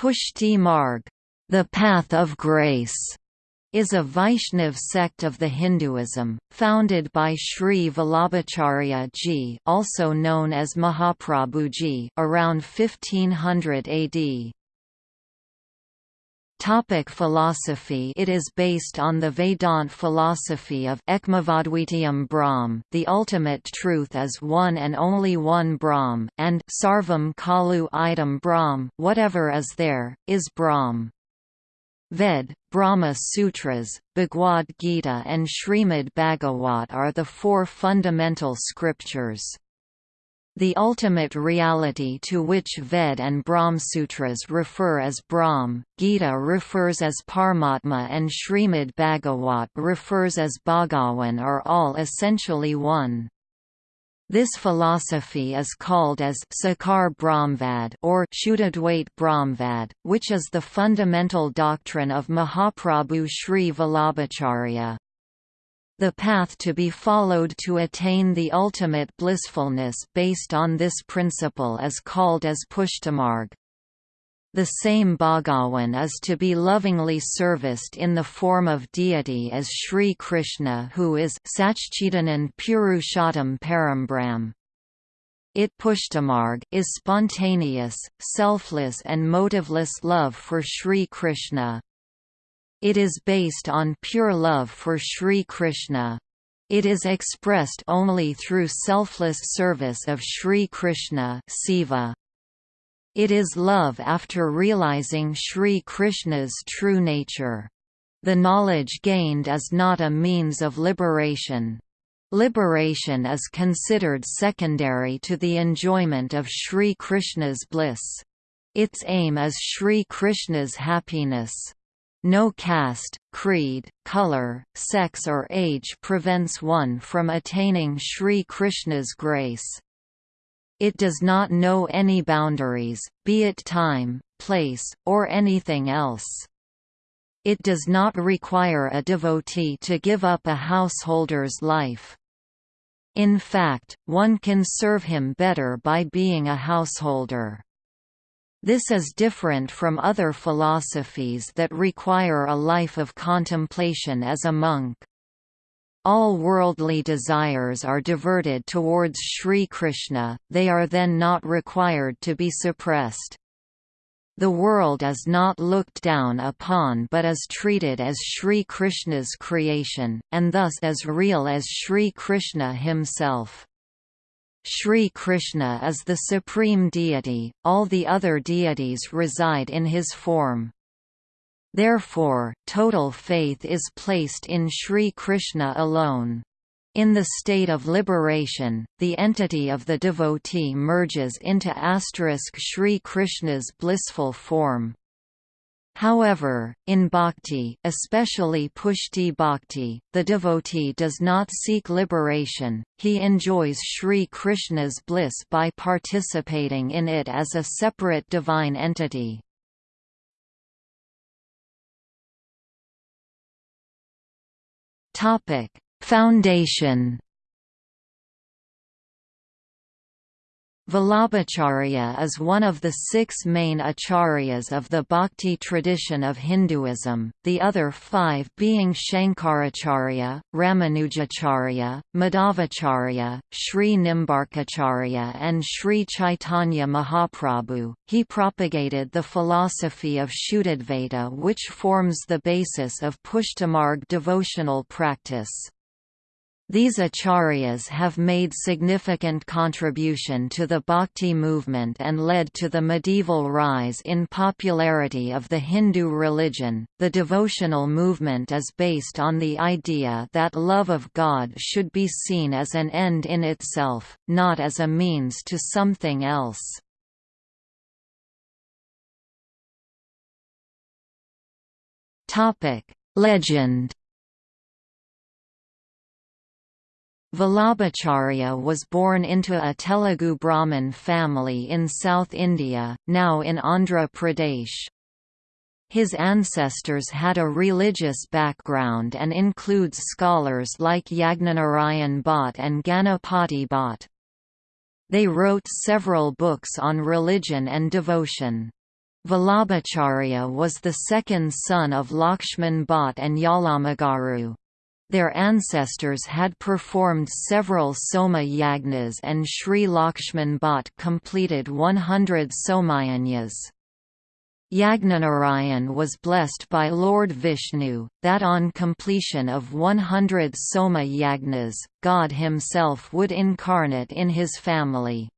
Pushti Marg, the path of grace, is a Vaishnav sect of the Hinduism, founded by Sri Vallabhacharya ji also known as Mahaprabhuji around 1500 AD. Topic philosophy It is based on the Vedant philosophy of Ekmavadvitiyam Brahm the ultimate truth is one and only one Brahm, and Sarvam Khalu Idam Brahm whatever is there, is Brahm. Ved, Brahma Sutras, Bhagavad Gita and Srimad Bhagavat are the four fundamental scriptures. The ultimate reality to which Ved and Brahmsutras refer as Brahm, Gita refers as Paramatma and Srimad Bhagavat refers as Bhagawan are all essentially one. This philosophy is called as Sakar Brahmvad or Shuddhadvait Brahmvad, which is the fundamental doctrine of Mahaprabhu Sri Vallabhacharya. The path to be followed to attain the ultimate blissfulness based on this principle is called as Pushtimarg. The same Bhagawan is to be lovingly serviced in the form of deity as Sri Krishna who is Satchidanand Purushottam Parambram. It Pushtimarg is spontaneous, selfless and motiveless love for Sri Krishna. It is based on pure love for Sri Krishna. It is expressed only through selfless service of Sri Krishna seva. It is love after realizing Sri Krishna's true nature. The knowledge gained is not a means of liberation. Liberation is considered secondary to the enjoyment of Sri Krishna's bliss. Its aim is Sri Krishna's happiness. No caste, creed, color, sex or age prevents one from attaining Sri Krishna's grace. It does not know any boundaries, be it time, place, or anything else. It does not require a devotee to give up a householder's life. In fact, one can serve him better by being a householder. This is different from other philosophies that require a life of contemplation as a monk. All worldly desires are diverted towards Sri Krishna, they are then not required to be suppressed. The world is not looked down upon but is treated as Sri Krishna's creation, and thus as real as Sri Krishna himself. Sri Krishna is the supreme deity, all the other deities reside in his form. Therefore, total faith is placed in Shri Krishna alone. In the state of liberation, the entity of the devotee merges into asterisk Sri Krishna's blissful form. However, in bhakti, especially pushti bhakti, the devotee does not seek liberation, he enjoys Sri Krishna's bliss by participating in it as a separate divine entity. Foundation Vallabhacharya is one of the six main acharyas of the Bhakti tradition of Hinduism, the other five being Shankaracharya, Ramanujacharya, Madhavacharya, Sri Nimbarkacharya and Sri Chaitanya Mahaprabhu. He propagated the philosophy of Shuddhadvaita which forms the basis of Pushtimarg devotional practice. These acharyas have made significant contribution to the bhakti movement and led to the medieval rise in popularity of the Hindu religion. The devotional movement is based on the idea that love of God should be seen as an end in itself, not as a means to something else. Topic: Legend Vallabhacharya was born into a Telugu Brahmin family in South India, now in Andhra Pradesh. His ancestors had a religious background and includes scholars like Yagnanarayan Bhatt and Ganapati Bhatt. They wrote several books on religion and devotion. Vallabhacharya was the second son of Lakshman Bhatt and Yalamagaru. Their ancestors had performed several Soma yagnas and Sri Lakshman Bhatt completed 100 Somayajnas. Yagnanarayan was blessed by Lord Vishnu, that on completion of 100 Soma yagnas, God himself would incarnate in his family.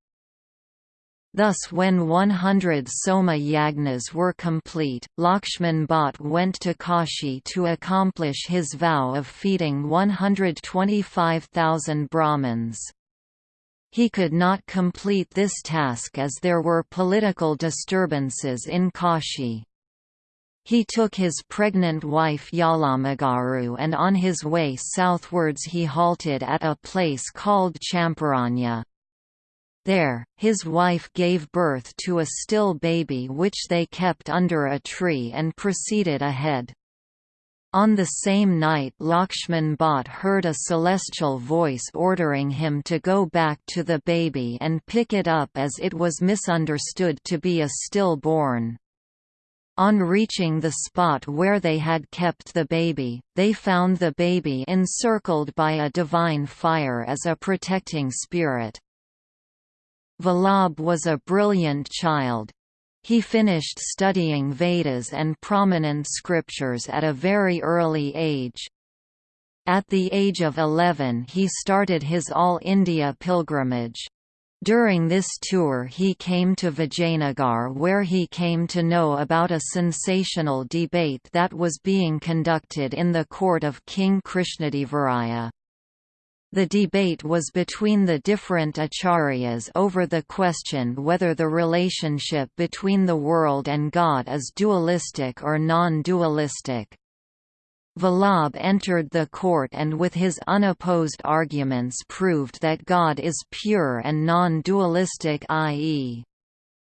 Thus when 100 Soma Yagnas were complete, Lakshman Bhatt went to Kashi to accomplish his vow of feeding 125,000 Brahmins. He could not complete this task as there were political disturbances in Kashi. He took his pregnant wife Yalamagaru and on his way southwards he halted at a place called Champaranya. There, his wife gave birth to a still baby which they kept under a tree and proceeded ahead. On the same night Lakshman Bhatt heard a celestial voice ordering him to go back to the baby and pick it up as it was misunderstood to be a stillborn. On reaching the spot where they had kept the baby, they found the baby encircled by a divine fire as a protecting spirit. Vallabh was a brilliant child. He finished studying Vedas and prominent scriptures at a very early age. At the age of 11 he started his All India pilgrimage. During this tour he came to Vijayanagar where he came to know about a sensational debate that was being conducted in the court of King Krishnadevaraya. The debate was between the different acharyas over the question whether the relationship between the world and God is dualistic or non-dualistic. Vallabh entered the court and with his unopposed arguments proved that God is pure and non-dualistic i.e.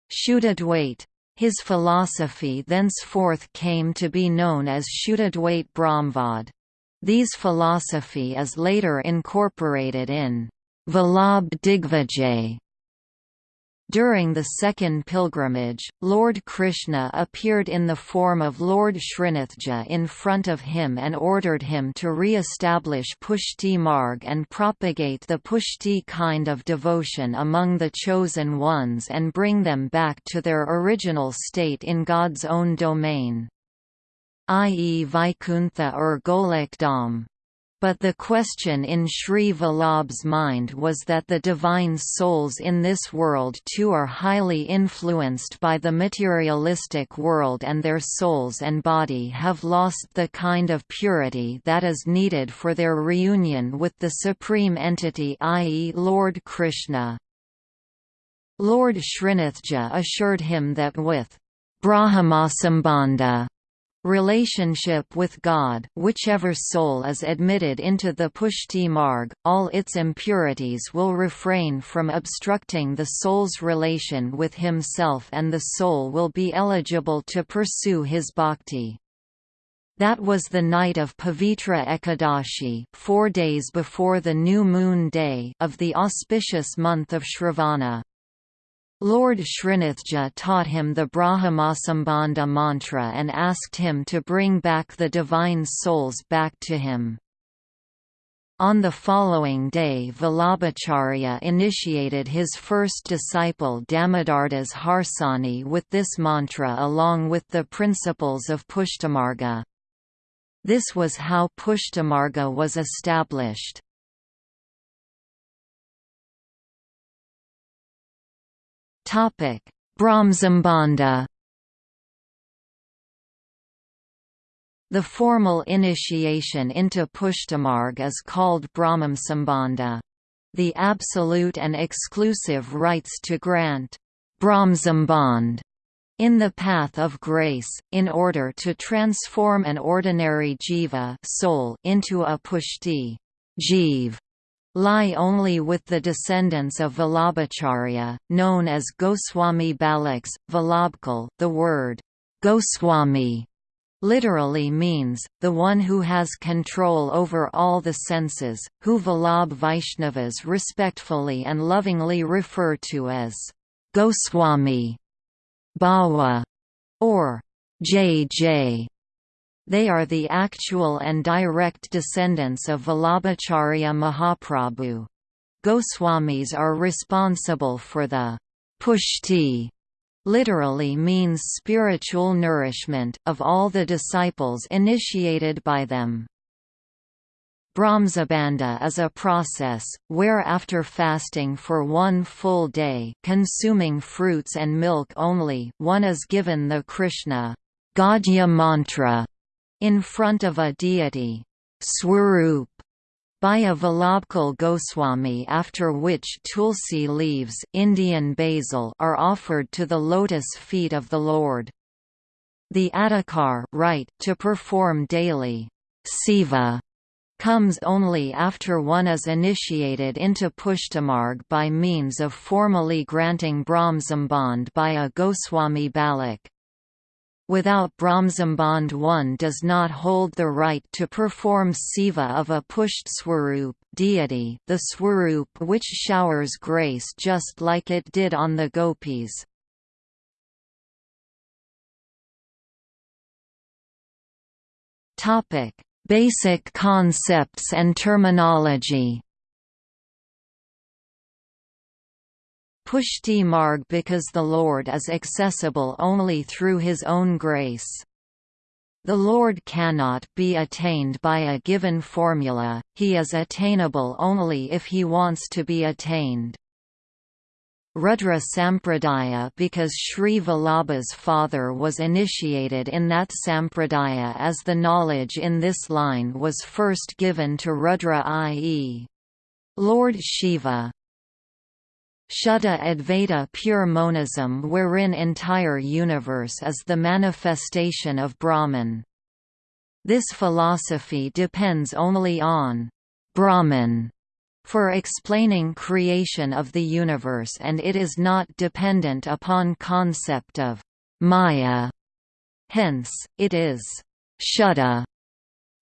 Shuddhadvait. His philosophy thenceforth came to be known as Shuddhadvait Brahmvad. These philosophy is later incorporated in Vallabh Digvijay. During the second pilgrimage, Lord Krishna appeared in the form of Lord Srinathji in front of him and ordered him to re-establish Pushti Marg and propagate the Pushti kind of devotion among the chosen ones and bring them back to their original state in God's own domain i.e. Vaikuntha or Golokdham. But the question in Sri Vallabh's mind was that the divine souls in this world too are highly influenced by the materialistic world and their souls and body have lost the kind of purity that is needed for their reunion with the supreme entity i.e. Lord Krishna. Lord Srinathji assured him that with Brahmasambandha relationship with God whichever soul is admitted into the Pushti Marg, all its impurities will refrain from obstructing the soul's relation with himself and the soul will be eligible to pursue his bhakti. That was the night of Pavitra Ekadashi four days before the new moon day of the auspicious month of Shravana. Lord Srinathji taught him the Brahmasambandha mantra and asked him to bring back the divine souls back to him. On the following day Vallabhacharya initiated his first disciple Damodardas Harsani with this mantra along with the principles of Pushtimarga. This was how Pushtimarga was established. Topic: Brahmsambandha. The formal initiation into Pushtimarg is called Brahmsambandha. The absolute and exclusive rights to grant Brahmsambandh in the path of grace, in order to transform an ordinary jiva soul into a pushti jiv lie only with the descendants of Vallabhacharya, known as Goswami Balaks, Vallabhkal. The word Goswami literally means, the one who has control over all the senses, who Vallabh Vaishnavas respectfully and lovingly refer to as Goswami. Bawa or JJ. They are the actual and direct descendants of Vallabhacharya Mahaprabhu. Goswamis are responsible for the pushti literally means spiritual nourishment of all the disciples initiated by them. Brahmsambandha is a process, where after fasting for one full day consuming fruits and milk only one is given the Krishna Gadya mantra in front of a deity Swarup by a Vallabhkal Goswami after which tulsi leaves Indian basil are offered to the lotus feet of the Lord. The adhikar right to perform daily seva comes only after one is initiated into Pushtimarg by means of formally granting Brahmsambandh by a Goswami Balak. Without Brahmsambandh one does not hold the right to perform seva of a pusht swarup deity the swarup which showers grace just like it did on the gopis. Basic concepts and terminology Pushti Marg because the Lord is accessible only through His own grace. The Lord cannot be attained by a given formula, He is attainable only if He wants to be attained. Rudra Sampradaya because Sri Vallabha's father was initiated in that Sampradaya as the knowledge in this line was first given to Rudra i.e. Lord Shiva. Shuddha Advaita pure monism wherein entire universe is the manifestation of Brahman. This philosophy depends only on Brahman for explaining creation of the universe and it is not dependent upon concept of Maya. Hence, it is Shuddha.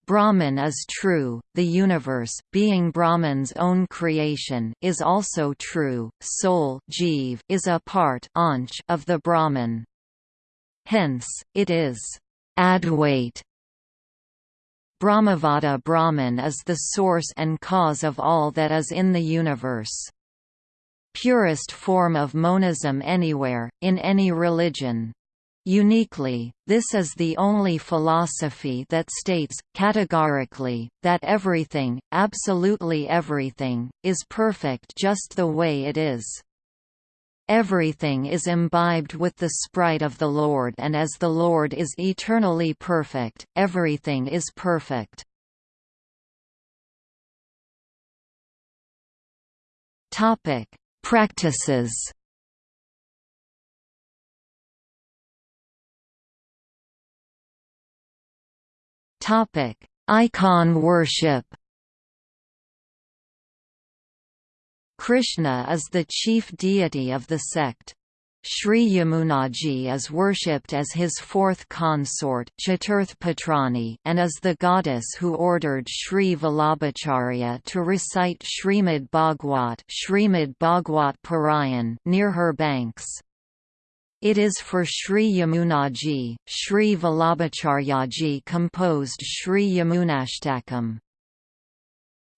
Brahman is true, the universe being Brahman's own creation is also true, soul jeev is a part of the Brahman. Hence, it is Advait Brahmavada Brahman is the source and cause of all that is in the universe. Purest form of monism anywhere, in any religion. Uniquely, this is the only philosophy that states, categorically, that everything, absolutely everything, is perfect just the way it is. Everything is imbibed with the sprite of the Lord and as the Lord is eternally perfect, everything is perfect. Practices Icon worship Krishna is the chief deity of the sect. Sri Yamunaji is worshipped as his fourth consort Patrani and is the goddess who ordered Sri Vallabhacharya to recite Srimad Bhagwat, Srimad Bhagwat Parayan near her banks. It is for Sri Yamunaji, Sri Vallabhacharyaji composed Sri Yamunashtakam.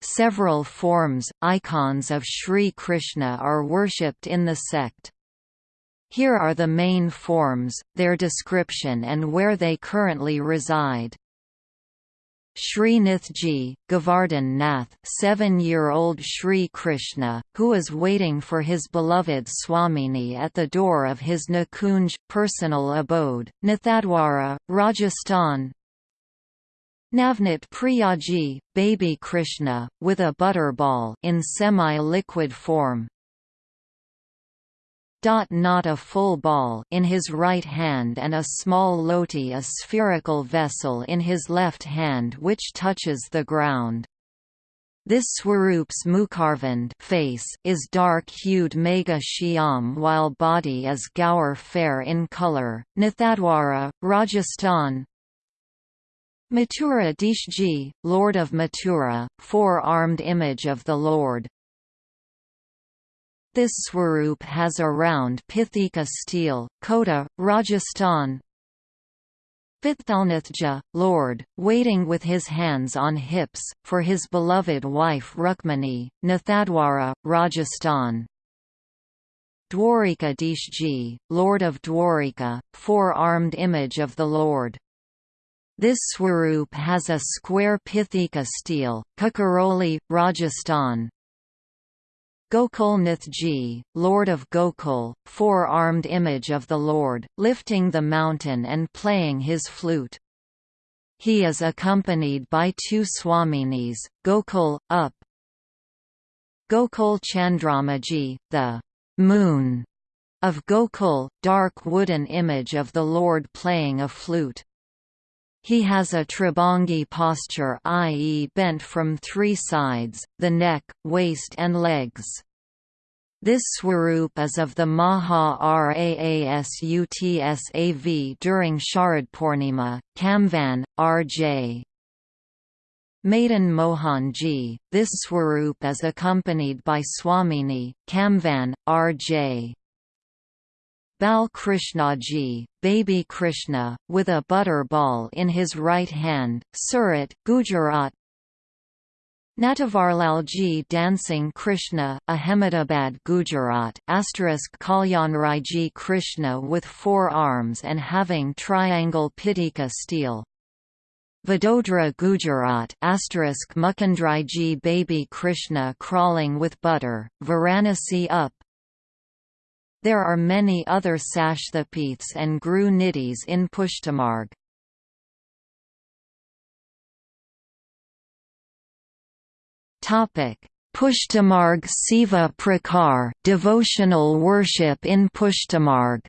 Several forms, icons of Sri Krishna are worshipped in the sect. Here are the main forms, their description and where they currently reside. Sri Nathji, Govardhan Nath seven-year-old Sri Krishna, who is waiting for his beloved Swamini at the door of his Nikunj personal abode, Nathadwara, Rajasthan, Navnit Priyaji, baby Krishna, with a butterball in semi-liquid form. Not a full ball in his right hand and a small loti a spherical vessel in his left hand which touches the ground. This Swarup's Mukharvand face is dark-hued Megha Shyam while body is Gaur fair in color. Nathadwara, Rajasthan Mathura Deshji, Lord of Mathura, four-armed image of the Lord. This swarup has a round Pithika stele, Kota, Rajasthan. Vithalnathji, Lord, waiting with his hands on hips, for his beloved wife Rukmani, Nathadwara, Rajasthan. Dwarika Deshji, Lord of Dwarika, four-armed image of the Lord. This swarup has a square Pithika stele, Kankroli, Rajasthan. Gokulnathji, Lord of Gokul, four-armed image of the Lord, lifting the mountain and playing his flute. He is accompanied by two Swaminis, Gokul, up. Gokul Chandramaji, the moon of Gokul, dark wooden image of the Lord playing a flute. He has a tribhangi posture i.e. bent from three sides, the neck, waist and legs. This swarup is of the Maha Raasutsav during Sharad Sharadpurnima, Kamvan, R.J. Madan Mohanji, this swarup is accompanied by Swamini, Kamvan, R.J. Bal Krishnaji, baby Krishna, with a butter ball in his right hand, Surat, Gujarat. Natavarlalji dancing Krishna, Ahmedabad Gujarat, asterisk Kalyanraiji Krishna with four arms and having triangle Pithika stele, Vadodara Gujarat asterisk Mukundriji baby Krishna crawling with butter, Varanasi up, there are many other Sashthapiths and Gru Nidhis in Pushtimarg. Pushtimarg Seva Prakar devotional worship in Pushtimarg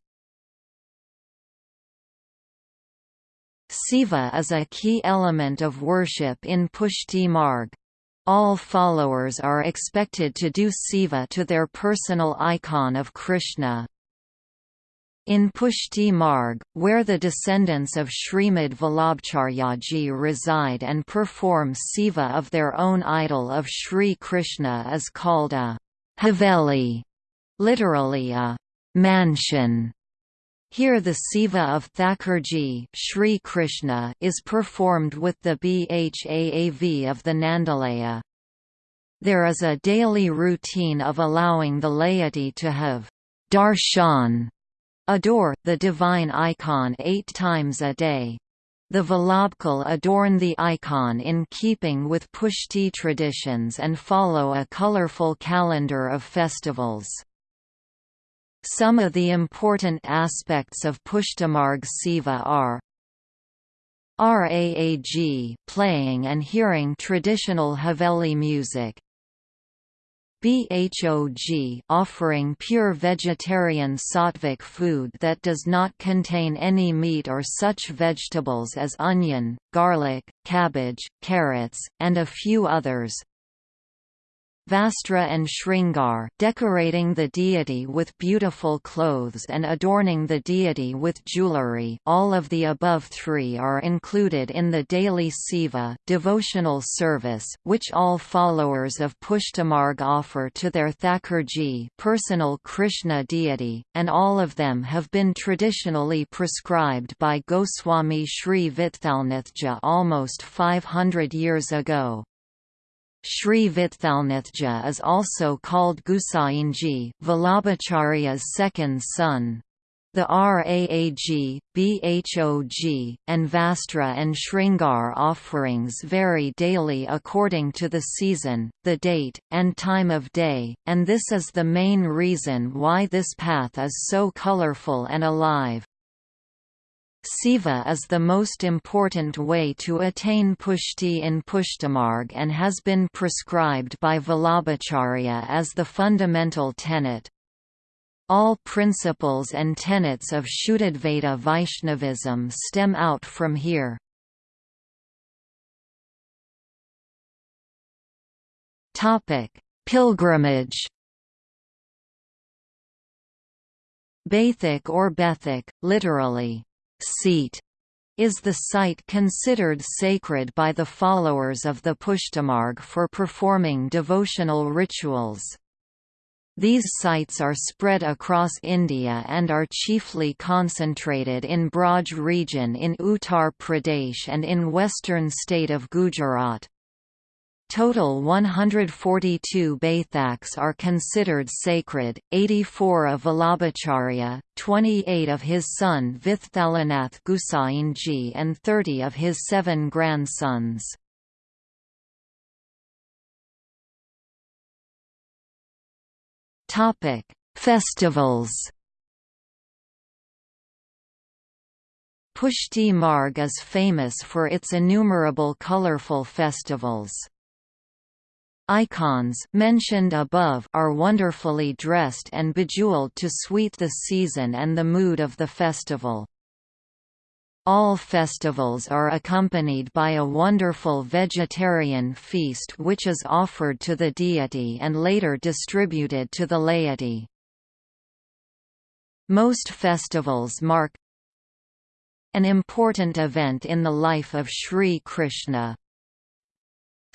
Seva is a key element of worship in Pushti Marg. All followers are expected to do seva to their personal icon of Krishna. In Pushti Marg, where the descendants of Srimad Vallabhacharyaji reside and perform seva of their own idol of Sri Krishna is called a haveli, literally a mansion. Here the Seva of Thakurji Shri Krishna is performed with the Bhaav of the Nandalaya. There is a daily routine of allowing the laity to have darshan, adore, the divine icon eight times a day. The Vallabhkal adorn the icon in keeping with Pushti traditions and follow a colorful calendar of festivals. Some of the important aspects of Pushtimarg Seva are RAAG playing and hearing traditional Haveli music BHOG offering pure vegetarian sattvic food that does not contain any meat or such vegetables as onion, garlic, cabbage, carrots, and a few others. Vastra and Shringar decorating the deity with beautiful clothes and adorning the deity with jewelry all of the above three are included in the daily Seva devotional service, which all followers of Pushtimarg offer to their Thakurji personal Krishna deity, and all of them have been traditionally prescribed by Goswami Sri Vithalnathji almost 500 years ago. Sri Vithalnathji is also called Gusainji, Vallabhacharya's second son. The RAAG, BHOG, and Vastra and Shringar offerings vary daily according to the season, the date, and time of day, and this is the main reason why this path is so colorful and alive. Seva is the most important way to attain pushti in Pushtimarg and has been prescribed by Vallabhacharya as the fundamental tenet. All principles and tenets of Shuddhadvaita Vaishnavism stem out from here. Pilgrimage Bathik or Bethik, literally, seat is the site considered sacred by the followers of the Pushtimarg for performing devotional rituals. These sites are spread across India and are chiefly concentrated in Braj region in Uttar Pradesh and in western state of Gujarat. Total 142 Baithaks are considered sacred, 84 of Vallabhacharya, 28 of his son Vithalanath Gusainji and 30 of his seven grandsons. Festivals Pushti Marg is famous for its innumerable colorful festivals. Icons mentioned above are wonderfully dressed and bejeweled to sweet the season and the mood of the festival. All festivals are accompanied by a wonderful vegetarian feast which is offered to the deity and later distributed to the laity. Most festivals mark an important event in the life of Sri Krishna,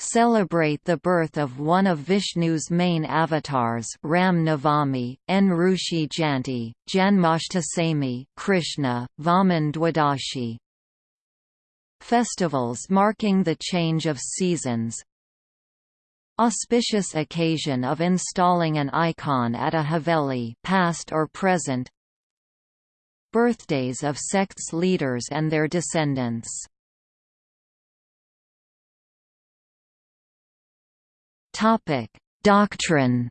celebrate the birth of one of Vishnu's main avatars Ram Navami, N. Rushi Janti, Janmashtami Krishna, Vaman Dwadashi. Festivals marking the change of seasons Auspicious occasion of installing an icon at a haveli past or present Birthdays of sects leaders and their descendants Topic: Doctrine.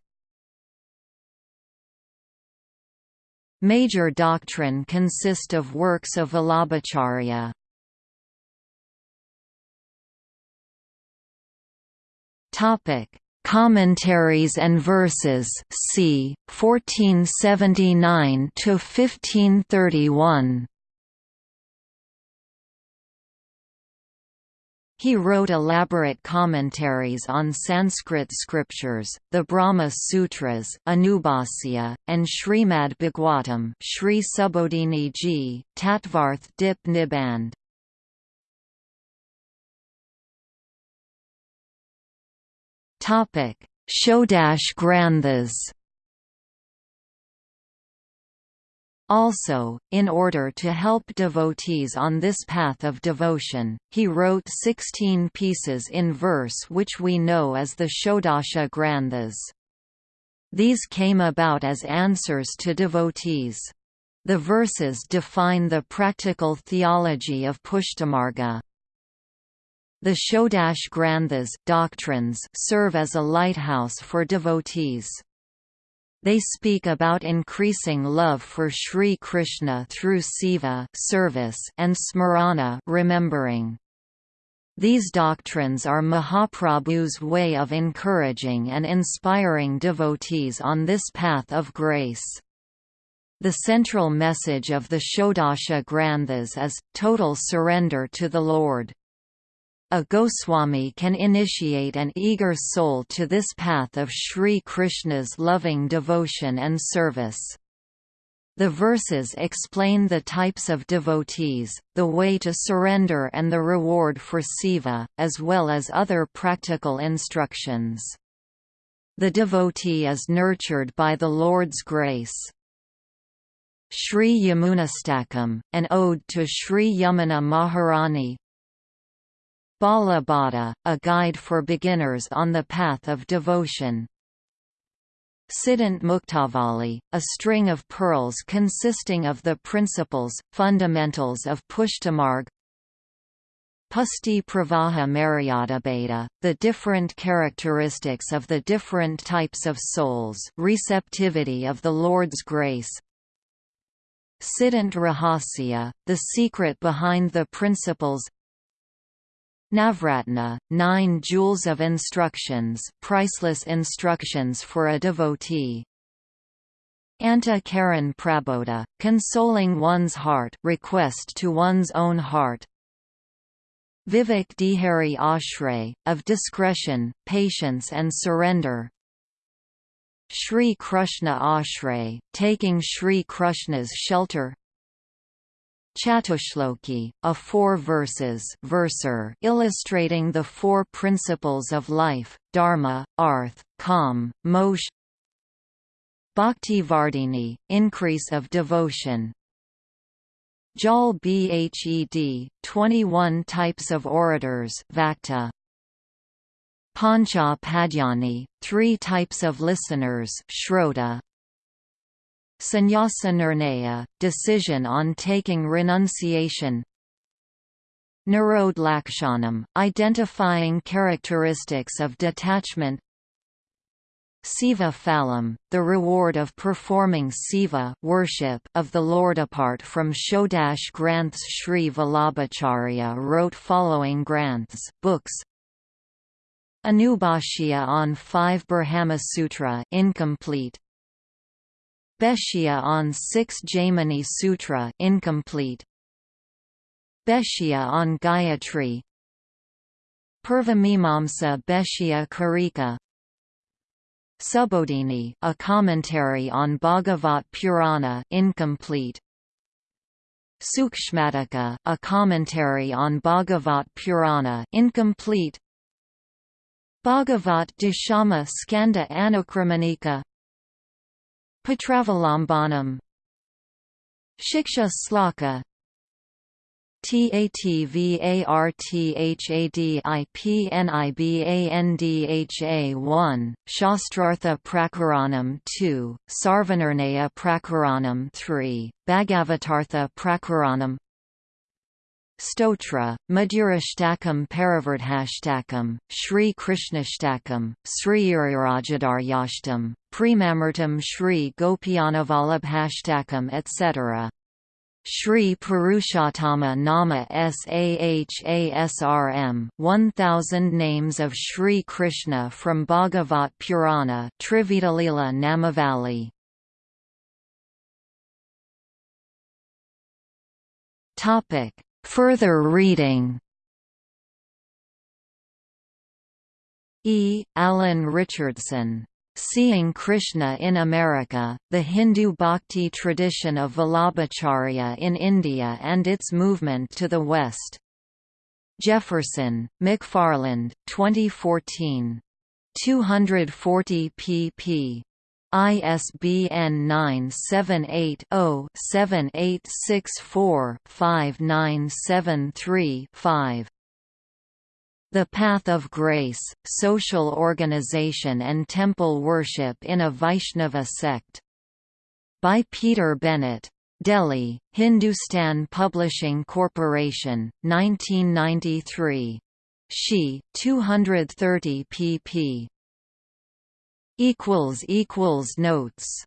Major doctrine consist of works of Vallabhacharya. Topic: Commentaries and verses. C. 1479 to 1531. He wrote elaborate commentaries on Sanskrit scriptures, the Brahma Sutras, Anubhasya, and Srimad Bhagavatam Sri Subodhini Ji, Tattvarth Dip Niband. Shodash Granthas Also, in order to help devotees on this path of devotion, he wrote sixteen pieces in verse which we know as the Shodasha Granthas. These came about as answers to devotees. The verses define the practical theology of Pushtimarga. The Shodash Granthas doctrines serve as a lighthouse for devotees. They speak about increasing love for Sri Krishna through seva service and smarana remembering. These doctrines are Mahaprabhu's way of encouraging and inspiring devotees on this path of grace. The central message of the Shodasha Granthas is, total surrender to the Lord. A Goswami can initiate an eager soul to this path of Sri Krishna's loving devotion and service. The verses explain the types of devotees, the way to surrender and the reward for Seva, as well as other practical instructions. The devotee is nurtured by the Lord's grace. Sri Yamunastakam, an ode to Sri Yamuna Maharani, Balabodha, a guide for beginners on the path of devotion. Siddhant Muktavali, a string of pearls consisting of the principles, fundamentals of Pushtimarg Pusti Pravaha Maryadabheda, the different characteristics of the different types of souls receptivity of the Lord's grace Siddhant Rahasya, the secret behind the principles Navratna, nine jewels of instructions priceless instructions for a devotee. Anta Karan Prabodha, consoling one's heart request to one's own heart. Vivek Dihari Ashray, of discretion, patience and surrender. Shri Krishna Ashray, taking Shri Krishna's shelter Chatushloki, a four verses verser illustrating the four principles of life, dharma, arth, kam, moksha Bhakti Vardhini, increase of devotion. Jal Bhed, 21 types of orators Vakta. Pancha Padyani, three types of listeners Shrota. Sannyasa Nirnaya, decision on taking renunciation. Nirod Lakshanam, identifying characteristics of detachment. Seva Phalam, the reward of performing Seva worship of the Lord. Apart from Shodash Granths Sri Vallabhacharya wrote following Granths books. Anubhashya on 5 Brahma Sutra incomplete Bhashya on 6 Jaimini Sutra incomplete Bhashya on Gayatri Purvamimamsa Bhashya Karika Subodhini, a commentary on Bhagavat Purana incomplete. Sukshmataka, a commentary on Bhagavat Purana incomplete. Bhagavat Dashama Skanda Anukramanika Patravalambanam Shiksha Slaka. TATVARTHADIPNIBANDHA 1, Shastrartha Prakaranam 2, Sarvanirnaya Prakaranam 3, Bhagavatartha Prakaranam Stotra, Madhurashtakam Paravardhashtakam, Sri Krishnashtakam, Sri Urirajadarayashtam, Premamurtam Sri Gopianavalabhashtakam etc. Shri Purushottama Nama Sahasram 1000 names of Sri Krishna from Bhagavat Purana Trivitalila Namavali Topic Further reading E. Alan Richardson Seeing Krishna in America, the Hindu bhakti tradition of Vallabhacharya in India and its movement to the West. Jefferson, McFarland, 2014. 240 pp. ISBN 978 0 7864 5973 5. The Path of Grace, Social Organization and Temple Worship in a Vaishnava Sect. By Peter Bennett. Delhi, Hindustan Publishing Corporation, 1993. She, 230 pp. Notes